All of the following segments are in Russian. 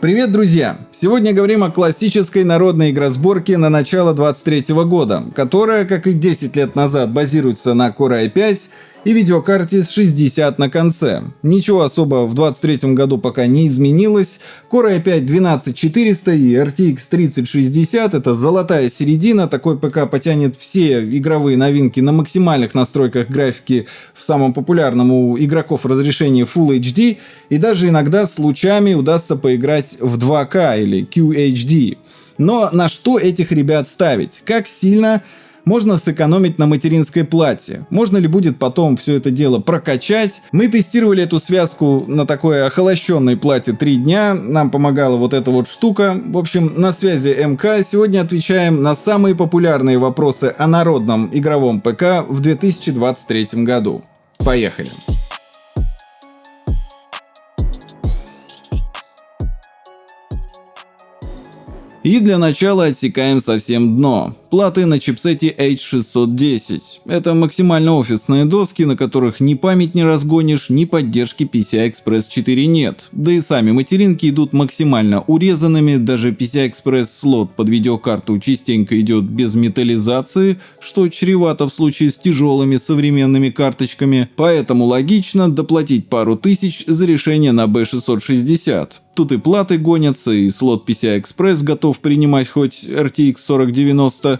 Привет, друзья! Сегодня говорим о классической народной игросборке на начало 23 года, которая, как и 10 лет назад, базируется на Core i5 и видеокарте с 60 на конце. Ничего особо в 23 году пока не изменилось. Core i5 12400 и RTX 3060 это золотая середина. Такой ПК потянет все игровые новинки на максимальных настройках графики в самом популярном у игроков разрешении Full HD и даже иногда с лучами удастся поиграть в 2К или QHD. Но на что этих ребят ставить? Как сильно можно сэкономить на материнской плате. Можно ли будет потом все это дело прокачать? Мы тестировали эту связку на такой охолощенной плате 3 дня. Нам помогала вот эта вот штука. В общем, на связи МК. Сегодня отвечаем на самые популярные вопросы о народном игровом ПК в 2023 году. Поехали! И для начала отсекаем совсем дно платы на чипсете H610. Это максимально офисные доски, на которых ни память не разгонишь, ни поддержки PCI-Express 4 нет. Да и сами материнки идут максимально урезанными, даже PCI-Express слот под видеокарту частенько идет без металлизации, что чревато в случае с тяжелыми современными карточками, поэтому логично доплатить пару тысяч за решение на B660. Тут и платы гонятся, и слот PCI-Express готов принимать хоть RTX 4090,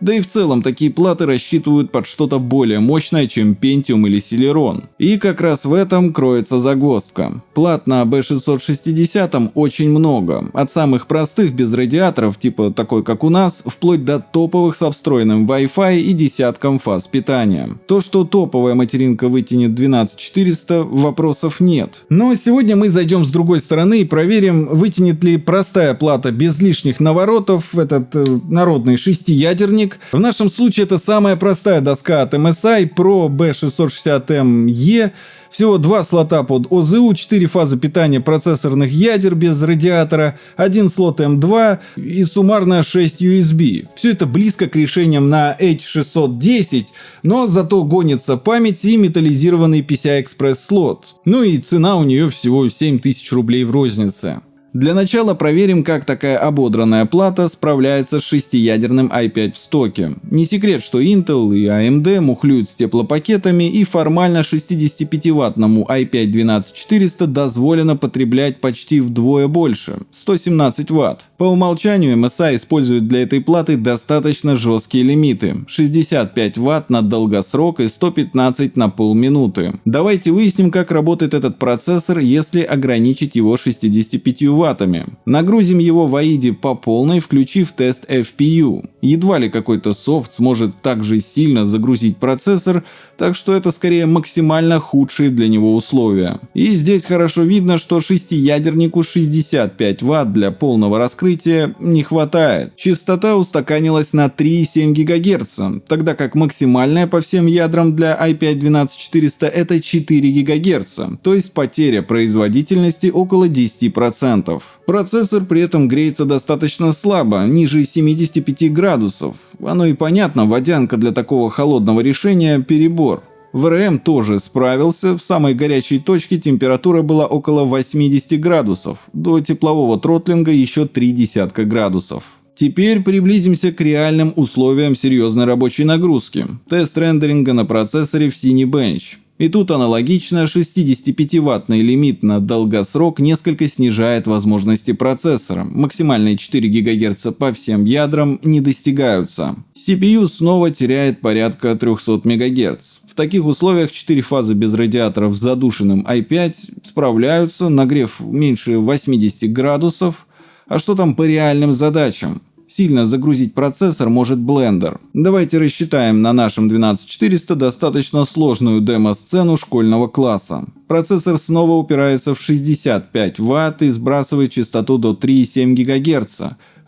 да и в целом такие платы рассчитывают под что-то более мощное, чем Pentium или Celeron. И как раз в этом кроется загвоздка. Плат на B660 очень много. От самых простых без радиаторов, типа такой как у нас, вплоть до топовых со встроенным Wi-Fi и десятком фаз питания. То, что топовая материнка вытянет 12400, вопросов нет. Но сегодня мы зайдем с другой стороны и проверим, вытянет ли простая плата без лишних наворотов этот э, народный шестиядерник динамик. В нашем случае это самая простая доска от MSI Pro B660ME. Всего два слота под ОЗУ, 4 фазы питания процессорных ядер без радиатора, один слот M2 и суммарно 6 USB. Все это близко к решениям на H610, но зато гонится память и металлизированный PCI-Express слот. Ну и цена у нее всего 7000 рублей в рознице. Для начала проверим, как такая ободранная плата справляется с шестиядерным i5 в стоке. Не секрет, что Intel и AMD мухлюют с теплопакетами и формально 65-ваттному i5-12400 дозволено потреблять почти вдвое больше – 117 Вт. По умолчанию MSI использует для этой платы достаточно жесткие лимиты – 65 Вт на долгосрок и 115 на полминуты. Давайте выясним, как работает этот процессор, если ограничить его 65 Вт ваттами. Нагрузим его в AIDE по полной, включив тест FPU. Едва ли какой-то софт сможет так же сильно загрузить процессор, так что это скорее максимально худшие для него условия. И здесь хорошо видно, что шестиядернику 65 Вт для полного раскрытия не хватает. Частота устаканилась на 3,7 ГГц, тогда как максимальная по всем ядрам для i5-12400 это 4 ГГц, то есть потеря производительности около 10%. Процессор при этом греется достаточно слабо, ниже 75 градусов. Оно и понятно, водянка для такого холодного решения – перебор. ВРМ тоже справился, в самой горячей точке температура была около 80 градусов, до теплового тротлинга еще 3 десятка градусов. Теперь приблизимся к реальным условиям серьезной рабочей нагрузки. Тест рендеринга на процессоре в Cinebench. И тут аналогично 65-ваттный лимит на долгосрок несколько снижает возможности процессора. Максимальные 4 ГГц по всем ядрам не достигаются. CPU снова теряет порядка 300 МГц. В таких условиях 4 фазы без радиаторов с задушенным i5 справляются, нагрев меньше 80 градусов. А что там по реальным задачам? Сильно загрузить процессор может Blender. Давайте рассчитаем на нашем 12400 достаточно сложную демо-сцену школьного класса. Процессор снова упирается в 65 Вт и сбрасывает частоту до 3,7 ГГц.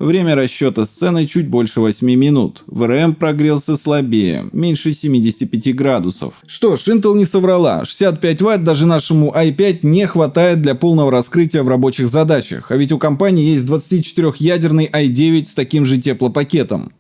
Время расчета сцены чуть больше 8 минут. ВРМ прогрелся слабее, меньше 75 градусов. Что ж, Intel не соврала. 65 Вт даже нашему i5 не хватает для полного раскрытия в рабочих задачах. А ведь у компании есть 24-ядерный i9 с таким же теплопакетом.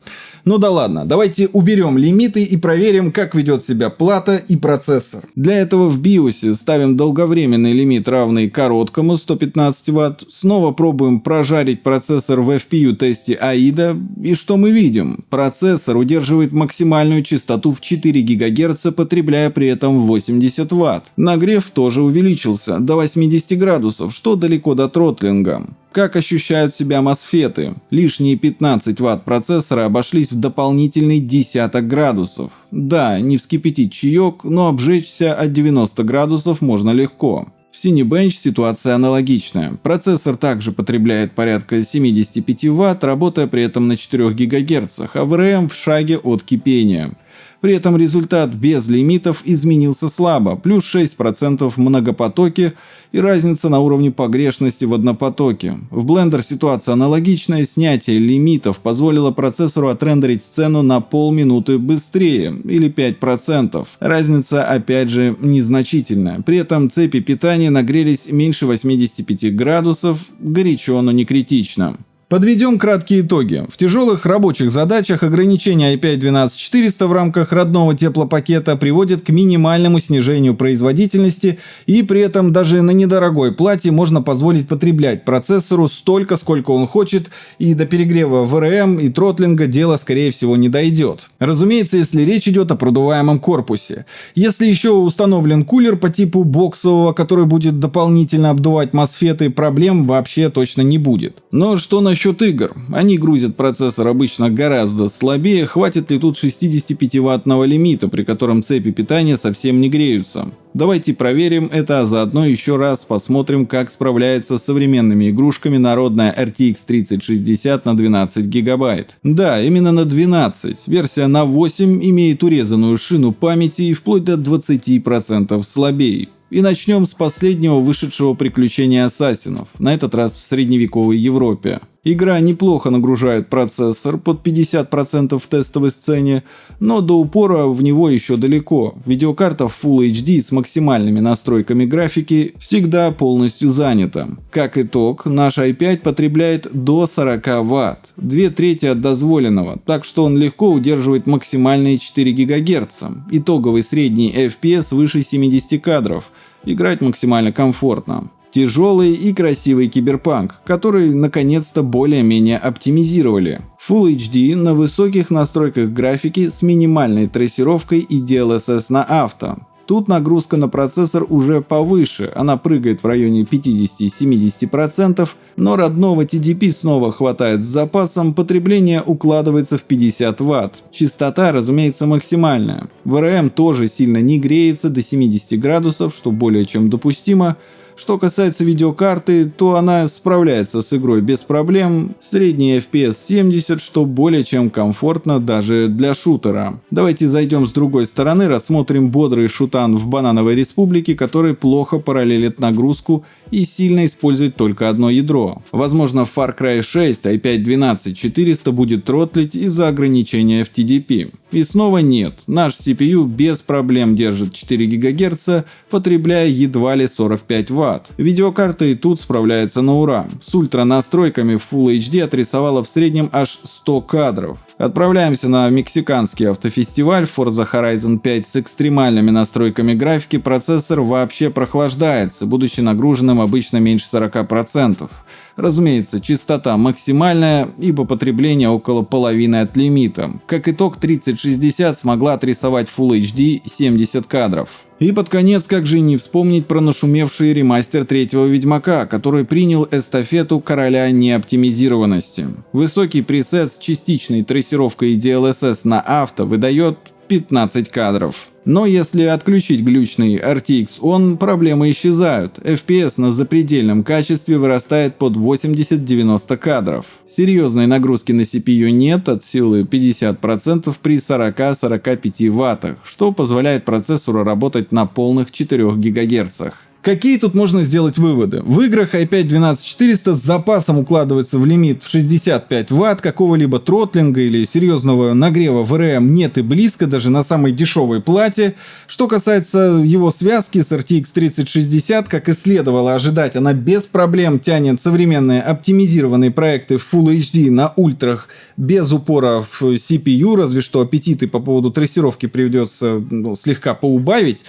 Ну да ладно, давайте уберем лимиты и проверим, как ведет себя плата и процессор. Для этого в BIOS ставим долговременный лимит, равный короткому 115 Вт. Снова пробуем прожарить процессор в FPU тесте AIDA. И что мы видим? Процессор удерживает максимальную частоту в 4 ГГц, потребляя при этом 80 Вт. Нагрев тоже увеличился до 80 градусов, что далеко до тротлинга. Как ощущают себя мосфеты? Лишние 15 Вт процессора обошлись в дополнительный десяток градусов. Да, не вскипятить чаек, но обжечься от 90 градусов можно легко. В Cinebench ситуация аналогичная. Процессор также потребляет порядка 75 Вт, работая при этом на 4 ГГц, а VRM в шаге от кипения. При этом результат без лимитов изменился слабо, плюс 6% в многопотоке и разница на уровне погрешности в однопотоке. В Blender ситуация аналогичная, снятие лимитов позволило процессору отрендерить сцену на полминуты быстрее, или 5%. Разница опять же незначительная. При этом цепи питания нагрелись меньше 85 градусов, горячо, но не критично. Подведем краткие итоги. В тяжелых рабочих задачах ограничение i5 12400 в рамках родного теплопакета приводит к минимальному снижению производительности и при этом даже на недорогой плате можно позволить потреблять процессору столько, сколько он хочет и до перегрева VRM и тротлинга дело скорее всего не дойдет. Разумеется, если речь идет о продуваемом корпусе. Если еще установлен кулер по типу боксового, который будет дополнительно обдувать мосфеты, проблем вообще точно не будет. Но что насчет насчет игр. Они грузят процессор обычно гораздо слабее, хватит ли тут 65-ваттного лимита, при котором цепи питания совсем не греются. Давайте проверим это, а заодно еще раз посмотрим, как справляется с современными игрушками народная RTX 3060 на 12 гигабайт. Да, именно на 12. Версия на 8 имеет урезанную шину памяти и вплоть до 20% слабее. И начнем с последнего вышедшего приключения ассасинов, на этот раз в средневековой Европе. Игра неплохо нагружает процессор под 50% в тестовой сцене, но до упора в него еще далеко. Видеокарта в Full HD с максимальными настройками графики всегда полностью занята. Как итог, наш i5 потребляет до 40 Вт, две трети от дозволенного, так что он легко удерживает максимальные 4 ГГц. Итоговый средний FPS выше 70 кадров, играть максимально комфортно. Тяжелый и красивый киберпанк, который наконец-то более-менее оптимизировали. Full HD на высоких настройках графики с минимальной трассировкой и DLSS на авто. Тут нагрузка на процессор уже повыше, она прыгает в районе 50-70%, но родного TDP снова хватает с запасом, потребление укладывается в 50 Вт. Частота, разумеется, максимальная. VRM тоже сильно не греется до 70 градусов, что более чем допустимо, что касается видеокарты, то она справляется с игрой без проблем, средний FPS 70, что более чем комфортно даже для шутера. Давайте зайдем с другой стороны, рассмотрим бодрый шутан в Банановой Республике, который плохо параллелит нагрузку и сильно использует только одно ядро. Возможно в Far Cry 6 i5-12400 будет тротлить из-за ограничения в TDP. И снова нет, наш CPU без проблем держит 4 ГГц, потребляя едва ли 45 Вт. Видеокарта и тут справляется на ура. С ультра настройками Full HD отрисовала в среднем аж 100 кадров. Отправляемся на мексиканский автофестиваль Forza Horizon 5 с экстремальными настройками графики. Процессор вообще прохлаждается, будучи нагруженным обычно меньше 40%. Разумеется, частота максимальная, ибо потребление около половины от лимита. Как итог, 3060 смогла отрисовать Full HD 70 кадров. И под конец, как же не вспомнить про нашумевший ремастер третьего Ведьмака, который принял эстафету короля неоптимизированности. Высокий пресет с частичной трассировкой DLSS на авто выдает 15 кадров. Но если отключить глючный RTX ON, проблемы исчезают. FPS на запредельном качестве вырастает под 80-90 кадров. Серьезной нагрузки на CPU нет от силы 50% при 40-45 Вт, что позволяет процессору работать на полных 4 ГГц. Какие тут можно сделать выводы? В играх i5 12400 с запасом укладывается в лимит в 65 Вт, какого-либо тротлинга или серьезного нагрева в RAM нет и близко, даже на самой дешевой плате. Что касается его связки с RTX 3060, как и следовало ожидать, она без проблем тянет современные оптимизированные проекты в Full HD на ультрах без упора в CPU, разве что аппетиты по поводу трассировки придется ну, слегка поубавить.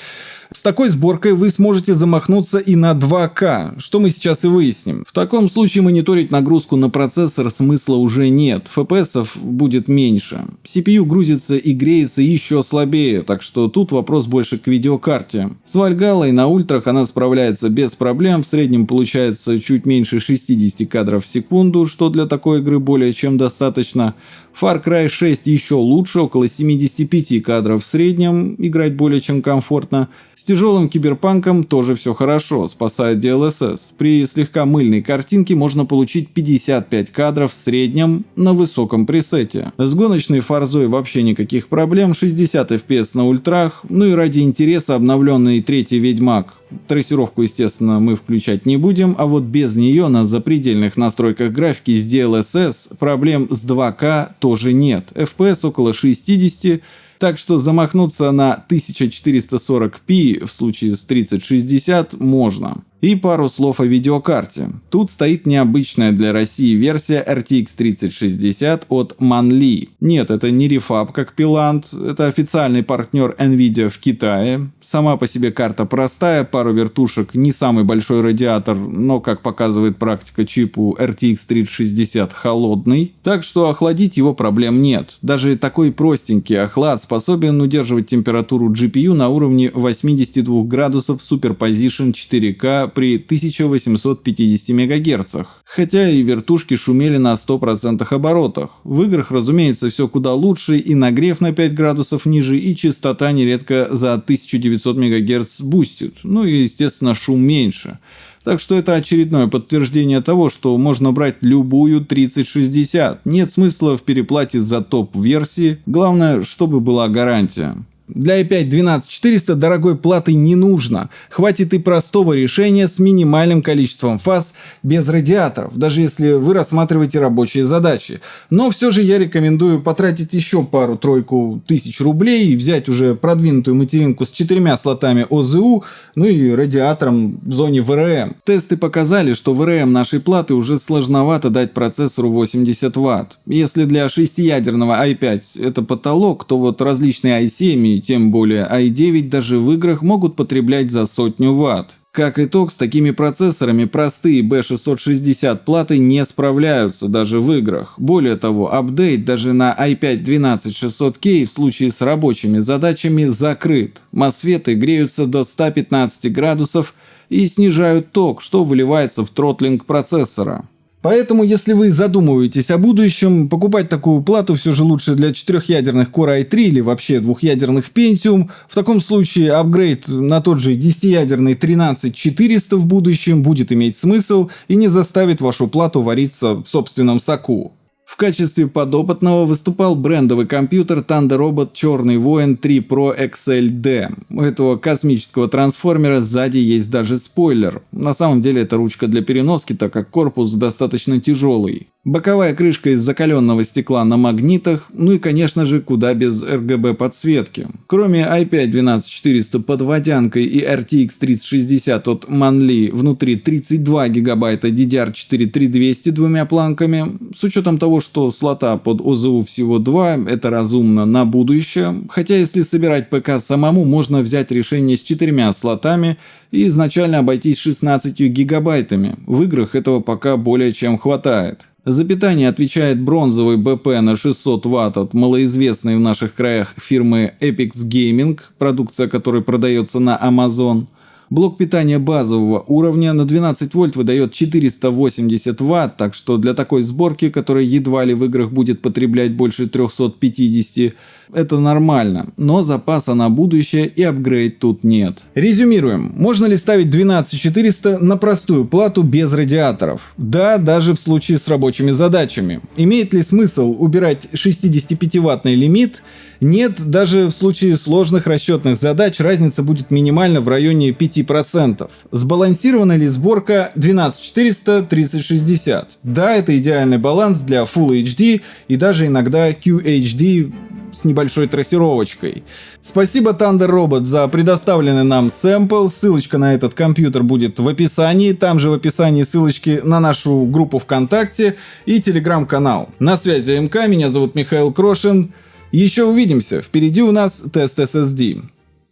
С такой сборкой вы сможете замахнуться и на 2К, что мы сейчас и выясним. В таком случае мониторить нагрузку на процессор смысла уже нет, FPS будет меньше. CPU грузится и греется еще слабее, так что тут вопрос больше к видеокарте. С Valhalla на ультрах она справляется без проблем, в среднем получается чуть меньше 60 кадров в секунду, что для такой игры более чем достаточно. Far Cry 6 еще лучше, около 75 кадров в среднем, играть более чем комфортно. С тяжелым киберпанком тоже все хорошо, спасает DLSS. При слегка мыльной картинке можно получить 55 кадров в среднем на высоком пресете. С гоночной фарзой вообще никаких проблем, 60 FPS на ультрах, ну и ради интереса обновленный третий Ведьмак. Трассировку, естественно, мы включать не будем, а вот без нее на запредельных настройках графики с DLSS проблем с 2К тоже нет. FPS около 60 так что замахнуться на 1440p в случае с 3060 можно. И пару слов о видеокарте. Тут стоит необычная для России версия RTX 3060 от Manli. Нет, это не рефаб как Pilant, это официальный партнер Nvidia в Китае. Сама по себе карта простая, пару вертушек, не самый большой радиатор, но, как показывает практика чипу, RTX 3060 холодный. Так что охладить его проблем нет. Даже такой простенький охлад способен удерживать температуру GPU на уровне 82 градусов Superposition 4K при 1850 МГц, хотя и вертушки шумели на 100% оборотах. В играх, разумеется, все куда лучше, и нагрев на 5 градусов ниже, и частота нередко за 1900 МГц бустит, ну и, естественно, шум меньше. Так что это очередное подтверждение того, что можно брать любую 3060. Нет смысла в переплате за топ-версии, главное, чтобы была гарантия. Для i5 12400 дорогой платы не нужно. Хватит и простого решения с минимальным количеством фаз без радиаторов, даже если вы рассматриваете рабочие задачи. Но все же я рекомендую потратить еще пару-тройку тысяч рублей и взять уже продвинутую материнку с четырьмя слотами ОЗУ, ну и радиатором в зоне ВРМ. Тесты показали, что ВРМ нашей платы уже сложновато дать процессору 80 Вт. Если для шестиядерного i5 это потолок, то вот различные i7 тем более i9 даже в играх могут потреблять за сотню ватт. Как итог, с такими процессорами простые B660 платы не справляются даже в играх. Более того, апдейт даже на i5 12600K в случае с рабочими задачами закрыт. Мосфеты греются до 115 градусов и снижают ток, что выливается в тротлинг процессора. Поэтому, если вы задумываетесь о будущем, покупать такую плату все же лучше для четырехъядерных Core i3 или вообще двухъядерных Pentium. В таком случае апгрейд на тот же 10-ядерный 13400 в будущем будет иметь смысл и не заставит вашу плату вариться в собственном соку. В качестве подопытного выступал брендовый компьютер Thunder Robot Черный Воин 3 Pro XLD. У этого космического трансформера сзади есть даже спойлер. На самом деле это ручка для переноски, так как корпус достаточно тяжелый. Боковая крышка из закаленного стекла на магнитах, ну и конечно же куда без RGB подсветки. Кроме i5 12400 под водянкой и RTX 3060 от Manli внутри 32 гигабайта DDR4 3200 двумя планками, с учетом того, что слота под ОЗУ всего 2, это разумно на будущее, хотя если собирать ПК самому, можно взять решение с четырьмя слотами и изначально обойтись 16 гигабайтами. В играх этого пока более чем хватает. За питание отвечает бронзовый БП на 600 Вт от малоизвестной в наших краях фирмы Epix Gaming, продукция которой продается на Amazon. Блок питания базового уровня на 12 вольт выдает 480 ватт, так что для такой сборки, которая едва ли в играх будет потреблять больше 350, это нормально, но запаса на будущее и апгрейд тут нет. Резюмируем. Можно ли ставить 12400 на простую плату без радиаторов? Да, даже в случае с рабочими задачами. Имеет ли смысл убирать 65-ваттный лимит Нет, даже в случае сложных расчетных задач разница будет минимально в районе 5%. Сбалансирована ли сборка 12400-3060? Да, это идеальный баланс для Full HD и даже иногда QHD с небольшой трассировочкой. Спасибо Thunder Robot за предоставленный нам сэмпл. Ссылочка на этот компьютер будет в описании. Там же в описании ссылочки на нашу группу ВКонтакте и телеграм-канал. На связи МК, меня зовут Михаил Крошин. Еще увидимся. Впереди у нас тест SSD.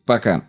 Пока.